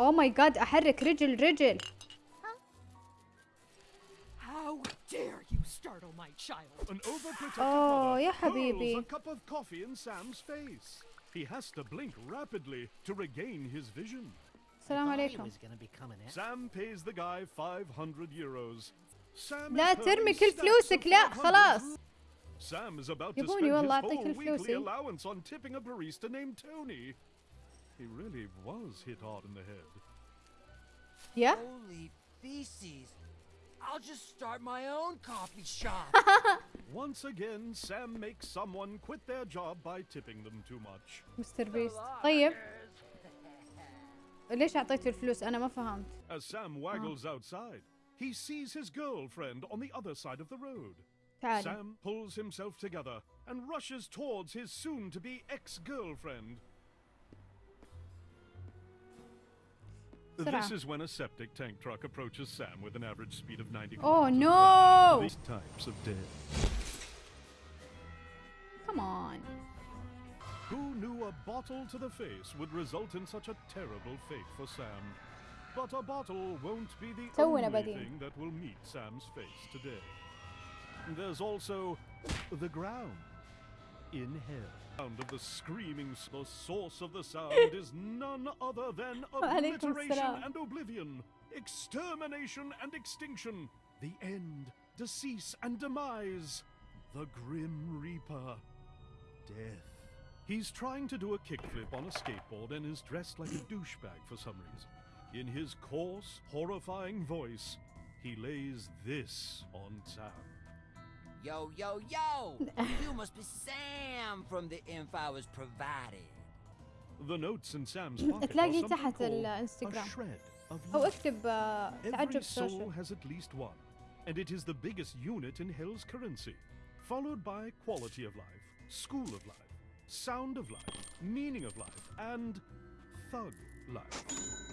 اوه ماي جاد احرك رجل رجل How dare you startle my child? An overprotective Oh, mother يا hurls حبيبي. a cup of coffee in Sam's face. He has to blink rapidly to regain his vision. السلام Thought he عليكم was gonna become an Sam pays the guy 500 euros. Sam لا is ترمي hurling كل stacks فلوسك of لا 500 خلاص Sam is about to يبوني spend his والله أعطيك whole weekly الفلوسي. allowance on tipping a barista named Tony. He really was hit hard in the head. يا Holy feces. I'll just start my own coffee shop. Once again, Sam makes someone quit their job by tipping them too much. مستر بيست طيب ليش اعطيته الفلوس انا ما فهمت As Sam waggles outside, he sees his girlfriend on the other side of the road. تعالي Sam pulls himself together and rushes towards his soon to This is when a septic tank truck approaches Sam with an average speed of 90 Oh no! These types of dead. Come on. Who knew a bottle to the face would result in such a terrible fate for Sam? But a bottle won't be the so only thing that will meet Sam's face today. There's also the ground in hell. Sound of the screaming, the source of the sound is none other than obliteration and oblivion, extermination and extinction, the end, decease and demise, the grim reaper, death. He's trying to do a kickflip on a skateboard and is dressed like a douchebag for some reason. In his coarse, horrifying voice, he lays this on town. yo, yo, yo! you must be Sam from the info I was provided. The notes in Sam's pocket are تلاقي something تحت called الانستغرام a shred of او light. اكتب آه، Every تعجب soul سوشيال has at least one, and it is the biggest unit in Hell's currency, followed by quality of life, school of life, sound of life, meaning of life, and thug life.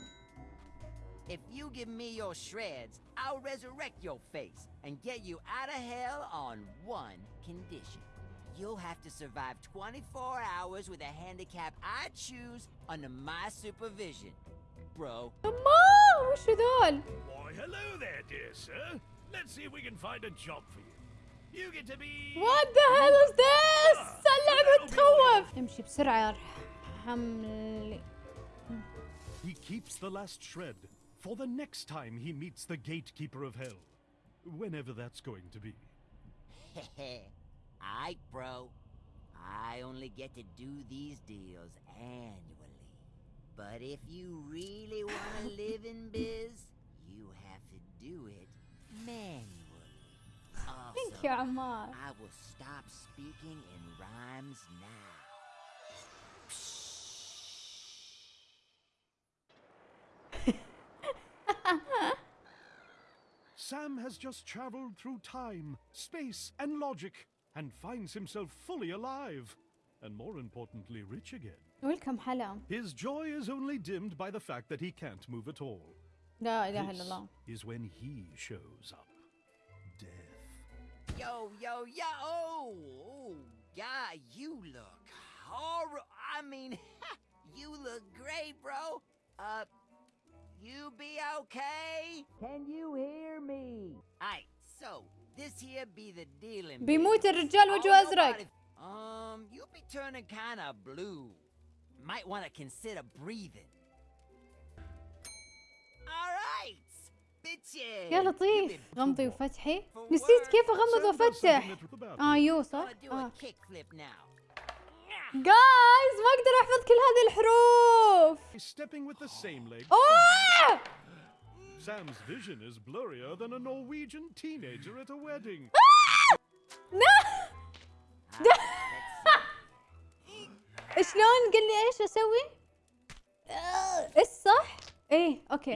If you give me your shreds, I'll resurrect your face and get you out of hell on one condition. You'll have to survive 24 hours with a handicap I choose under my supervision. Bro, ما وش ذول Why, hello there, dear sir. Let's see if we can find a job for you. You get to be. وات ذا هيل از ذس اللعبة تخوف امشي بسرعة حملي He keeps the last shred for the next time he meets the gatekeeper of hell, whenever that's going to be. Aight, bro. I only get to do these deals annually. But if you really want to live in biz, you have to do it manually. Also, I will stop speaking in rhymes now. Sam has just traveled through time, space, and logic, and finds himself fully alive. And more importantly, rich again. ويلكم حلا His joy is only dimmed by the fact that he can't move at all. لا اله الا This الله is when he shows up. Death. Yo, yo, yo! Oh, oh, God, you look horrible. I mean, you look great, bro. Uh, you be okay? Can you hear me? Alright, so this here be the dealing. bit. بيموت الرجال I وجهه don't know ازرق about if- Um, you be turning kind of blue. Might want to consider breathing. Alright, bitches. يا You لطيف been غمضي وفتحي For نسيت work. كيف اغمض Sam does something وافتح that- about اه it. يو صح gonna do اه a kickflip now. جايز ما أقدر أحفظ كل هذه الحروف أوه Sam's vision is blurrier than a Norwegian teenager at a wedding. No! شلون قل لي إيش أسوي؟ إيش صح؟ إيه أوكي.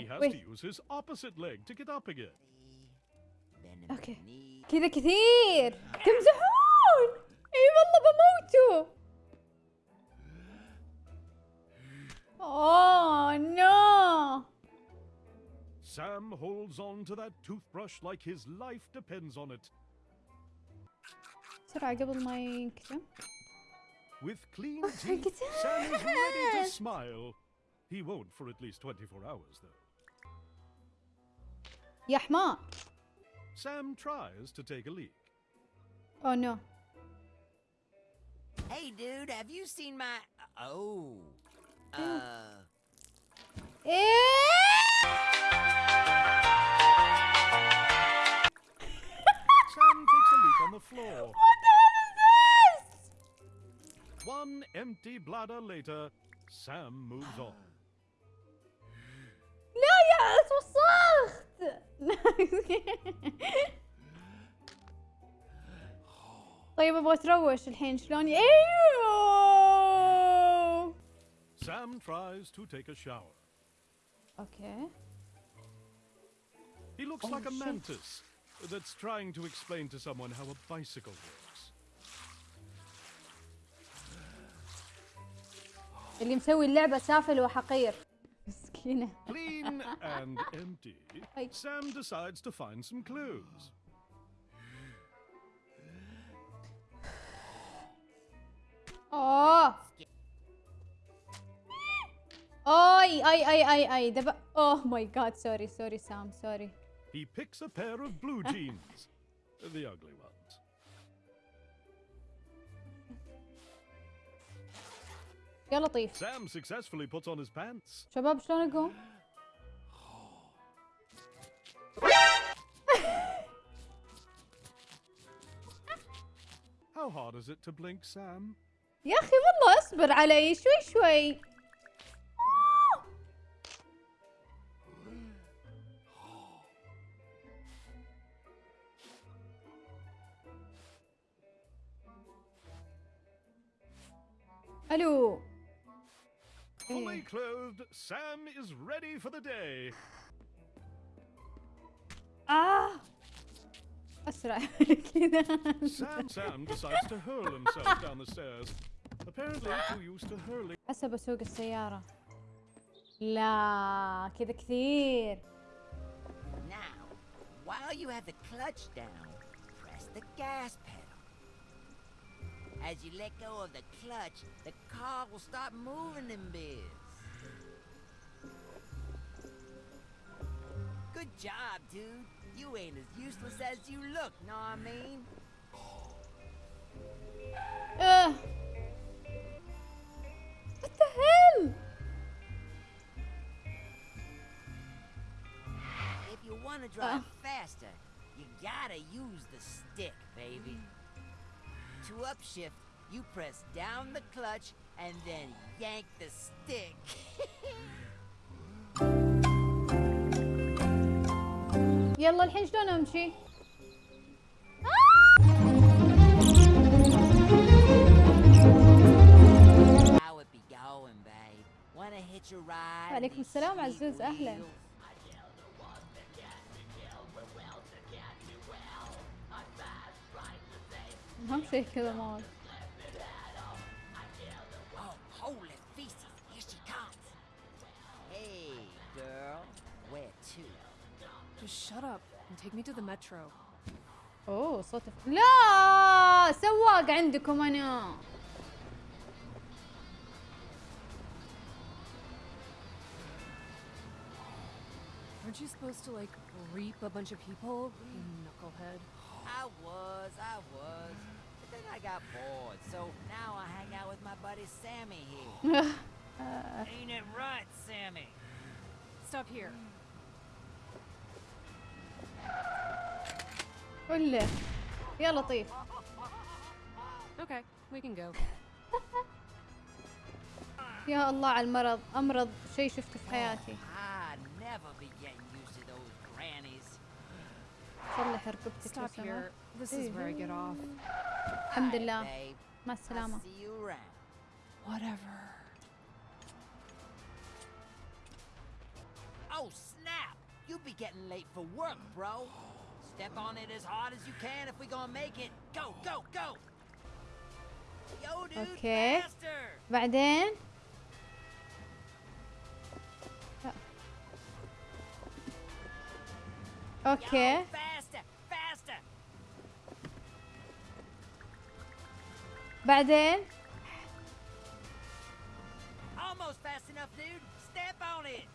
أوكي. كذا كثير تمزحون! إي والله بموتوا. اوه نو Sam holds on to that toothbrush like his life depends on it. بسرعة قبل ما ينكتم With clean Oh my teeth, Sam is ready to goodness. smile. He won't for at least 24 hours, though. يا حمار Sam tries to take a leak. اوه نو Hey, dude, have you seen my. Oh. Uh. Sam takes a leak on the floor. What the hell is this? One empty bladder later, Sam moves on. لا يا توسخت طيب ابغى تروش الحين شلون ي- ايوه Sam tries to take a shower. اوكي He looks Oh, like a shit. mantis that's trying to explain to someone how a bicycle works. اللي مسوي اللعبة سافل وحقير مسكينة Clean and empty, Hey. Sam decides to find some clues. اوه اي اي اي اي اي دب اوه ماي جاد سوري سوري سام سوري He picks a pair of blue jeans, the ugly ones. يا لطيف Sam successfully puts on his pants. شباب شلون اقوم؟ How hard is it to blink, Sam? يا اخي والله اصبر علي شوي شوي الو Fully إيه. clothed, Sam is ready for the day. اه اسرع من كذا Sam Sam decides to hurl himself down the stairs. Apparently too used to hurling. حسب اسوق السيارة لا كذا كثير Now, while you have the clutch down, press the gas pedal. As you let go of the clutch, the car will start moving in biz. Good job, dude. You ain't as useless as you look, know what I mean? اه What the hell If you want to drive uh. faster, you gotta use the stick, baby. To upshift, you press down the clutch and then yank the stick. يلا الحين شلون امشي؟ How it be going, wheels? اهم شيء كذا مال Oh, holy feces, here she comes. Hey, girl, where to? Just shut up and take me to the metro. اوه صوت لا سواق عندكم انا Aren't you supposed to like reap a bunch of people? You knucklehead. I was, I was. But then I got bored, so now I hang out with my buddy Sammy here. Ain't it right, Sammy? Stop here. قل له يا لطيف Okay, we can go. يا الله على المرض امرض شيء شفته في حياتي صلح ركبتك لو Stop سمحت here. This is where I get off. الحمد Alright, لله babe. مع I'll السلامة see you around. Whatever. Oh, snap! You be getting late for work, bro. Step on it as hard as you can if we gonna make it. Go, go, go! Yo, dude, Okay. faster! بعدين اوكي بعدين almost fast enough dude. Step on it.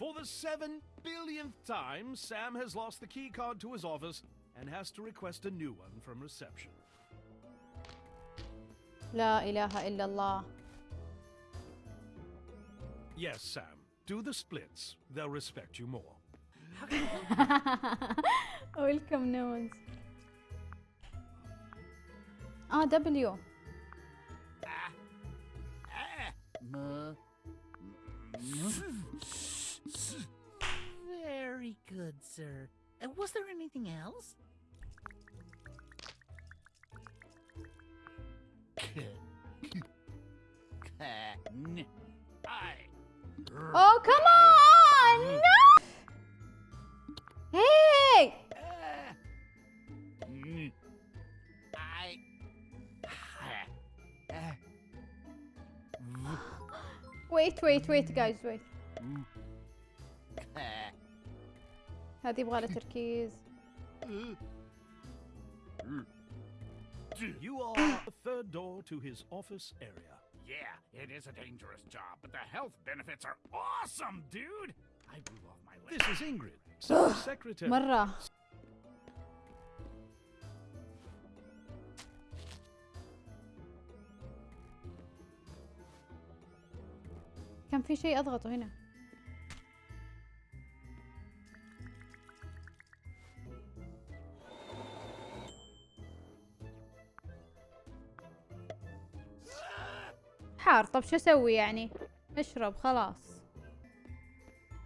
For the seven billionth time, Sam has lost the keycard to his office and has to request a new one from reception. La ilaha illallah. Yes, Sam. Do the splits. They'll respect you more. Welcome, no ones. Ah, W. Ah. Ah. Good, sir. Uh, was there anything else? Oh, come on! No! Hey! Wait wait wait guys wait هذه يبغى لها تركيز You are the third door to his office area. Yeah, it is a dangerous job, but the health benefits are awesome, dude! I blew off my list. This is Ingrid, secretary. مرة كان في شيء اضغطه هنا حار. طب شو أسوي يعني؟ أشرب خلاص.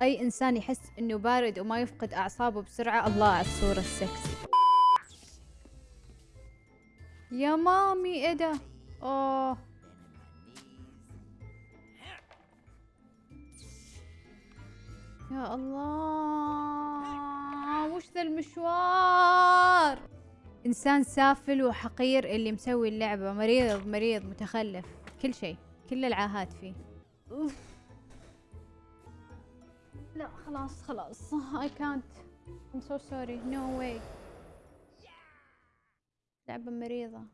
أي إنسان يحس إنه بارد وما يفقد أعصابه بسرعة الله على الصورة السكسي. يا مامي إيه ده؟ أوه. يا الله وش ذا المشوار؟ إنسان سافل وحقير اللي مسوي اللعبة مريض مريض متخلف كل شيء. كل العاهات فيه. لا خلاص خلاص. I can't. I'm so sorry. No way. لعبة مريضة.